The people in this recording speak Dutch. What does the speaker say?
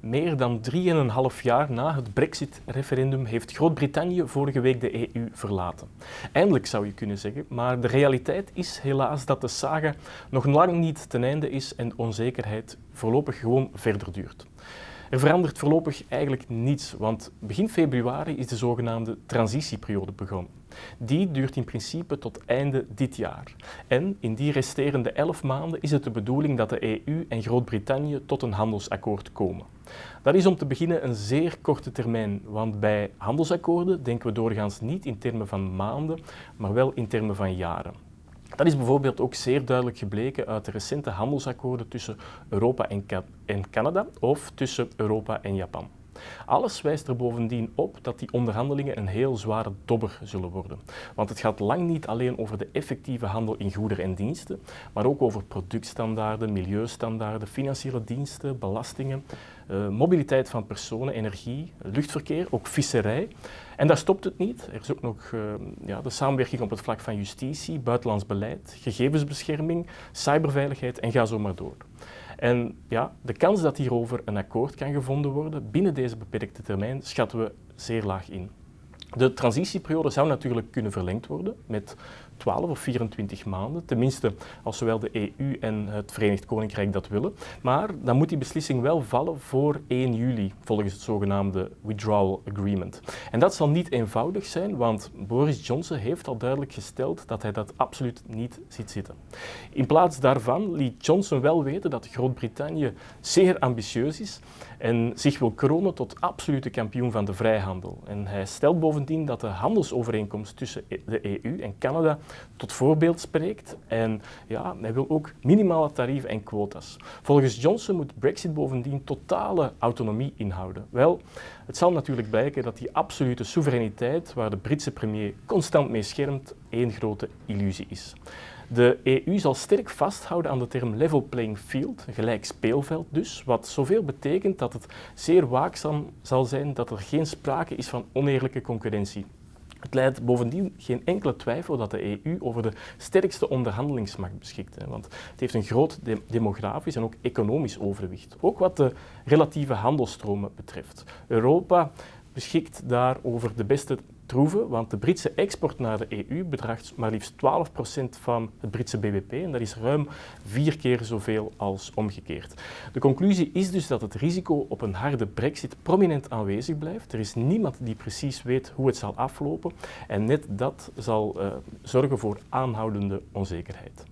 Meer dan 3,5 jaar na het Brexit-referendum heeft Groot-Brittannië vorige week de EU verlaten. Eindelijk zou je kunnen zeggen, maar de realiteit is helaas dat de saga nog lang niet ten einde is en onzekerheid voorlopig gewoon verder duurt. Er verandert voorlopig eigenlijk niets, want begin februari is de zogenaamde transitieperiode begonnen. Die duurt in principe tot einde dit jaar. En in die resterende elf maanden is het de bedoeling dat de EU en Groot-Brittannië tot een handelsakkoord komen. Dat is om te beginnen een zeer korte termijn, want bij handelsakkoorden denken we doorgaans niet in termen van maanden, maar wel in termen van jaren. Dat is bijvoorbeeld ook zeer duidelijk gebleken uit de recente handelsakkoorden tussen Europa en, Canada of tussen Europa en Japan. Alles wijst er bovendien op dat die onderhandelingen een heel zware dobber zullen worden. Want het gaat lang niet alleen over de effectieve handel in goederen en diensten, maar ook over productstandaarden, milieustandaarden, financiële diensten, belastingen, uh, mobiliteit van personen, energie, luchtverkeer, ook visserij. En daar stopt het niet. Er is ook nog uh, ja, de samenwerking op het vlak van justitie, buitenlands beleid, gegevensbescherming, cyberveiligheid en ga zo maar door. En ja, de kans dat hierover een akkoord kan gevonden worden binnen deze beperkte termijn schatten we zeer laag in. De transitieperiode zou natuurlijk kunnen verlengd worden met 12 of 24 maanden, tenminste als zowel de EU en het Verenigd Koninkrijk dat willen. Maar dan moet die beslissing wel vallen voor 1 juli, volgens het zogenaamde Withdrawal Agreement. En dat zal niet eenvoudig zijn, want Boris Johnson heeft al duidelijk gesteld dat hij dat absoluut niet ziet zitten. In plaats daarvan liet Johnson wel weten dat Groot-Brittannië zeer ambitieus is en zich wil kronen tot absolute kampioen van de vrijhandel. En hij stelt bovendien dat de handelsovereenkomst tussen de EU en Canada tot voorbeeld spreekt. En ja, hij wil ook minimale tarieven en quota's. Volgens Johnson moet Brexit bovendien totale autonomie inhouden. Wel, het zal natuurlijk blijken dat die absolute soevereiniteit, waar de Britse premier constant mee schermt, één grote illusie is. De EU zal sterk vasthouden aan de term level playing field, gelijk speelveld dus, wat zoveel betekent dat het zeer waakzaam zal zijn dat er geen sprake is van oneerlijke concurrentie. Het leidt bovendien geen enkele twijfel dat de EU over de sterkste onderhandelingsmacht beschikt. Want het heeft een groot demografisch en ook economisch overwicht. Ook wat de relatieve handelstromen betreft. Europa beschikt daar over de beste troeven, want de Britse export naar de EU bedraagt maar liefst 12% van het Britse bbp en dat is ruim vier keer zoveel als omgekeerd. De conclusie is dus dat het risico op een harde brexit prominent aanwezig blijft. Er is niemand die precies weet hoe het zal aflopen en net dat zal uh, zorgen voor aanhoudende onzekerheid.